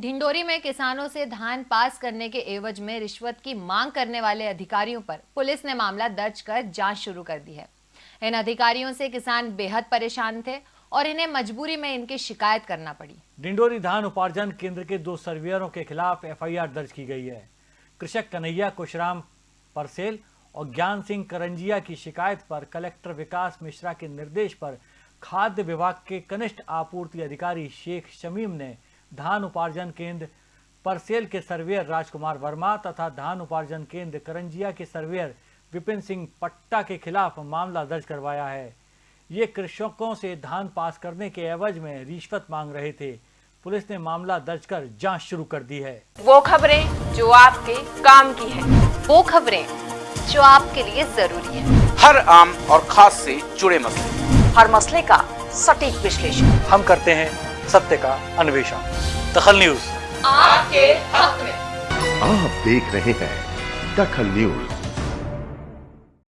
ढिंडोरी में किसानों से धान पास करने के एवज में रिश्वत की मांग करने वाले अधिकारियों पर पुलिस ने मामला दर्ज कर जाँच शुरू कर दी है। इन अधिकारियों से किसान बेहद परेशान थे और इन्हें मजबूरी में इनकी शिकायत करना पड़ी। डिंडोरी धान उपार्जन केंद्र के दो सर्वेयरों के खिलाफ एफआईआर दर्ज की गई है। कृषक कन्हैया, कुशराम परसेल और ज्ञान सिंह करंजिया की शिकायत पर कलेक्टर विकास मिश्रा के निर्देश पर खाद्य विभाग के कनिष्ठ आपूर्ति अधिकारी शेख शमीम ने धान उपार्जन केंद्र परसेल के सर्वेयर राजकुमार वर्मा तथा धान उपार्जन केंद्र करंजिया के सर्वेयर विपिन सिंह पट्टा के खिलाफ मामला दर्ज करवाया है। ये कृषकों से धान पास करने के एवज में रिश्वत मांग रहे थे। पुलिस ने मामला दर्ज कर जाँच शुरू कर दी है। वो खबरें जो आपके काम की है। वो खबरें जो आपके लिए ज़रूरी है। हर आम और खास से जुड़े मसले। हर मसले का सटीक विश्लेषण। हम करते हैं सत्य का अन्वेषण। दखल न्यूज़। आपके हक में। आप देख रहे हैं दखल न्यूज़।